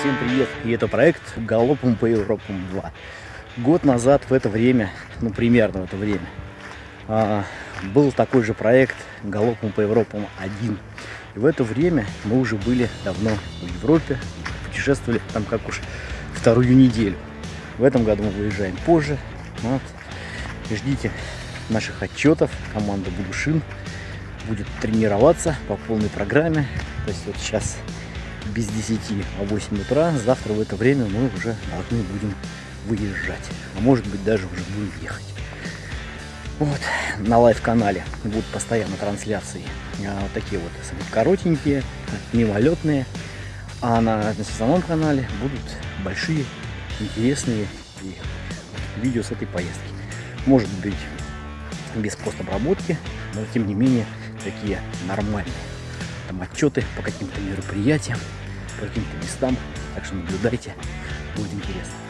Всем привет! И это проект Галопом по Европам 2. Год назад в это время, ну примерно в это время, а, был такой же проект Галопом по Европам 1. И в это время мы уже были давно в Европе, путешествовали там как уж вторую неделю. В этом году мы выезжаем позже. Вот. Ждите наших отчетов. Команда Будушин будет тренироваться по полной программе. То есть вот сейчас без 10, а 8 утра. Завтра в это время мы уже должны будем выезжать. А может быть даже уже будем ехать. Вот, на live-канале будут постоянно трансляции а, вот такие вот коротенькие, мимолетные. А на, на основном канале будут большие, интересные видео с этой поездки. Может быть без постобработки, но тем не менее такие нормальные. Там отчеты по каким-то мероприятиям, по каким-то местам. Так что наблюдайте, будет интересно.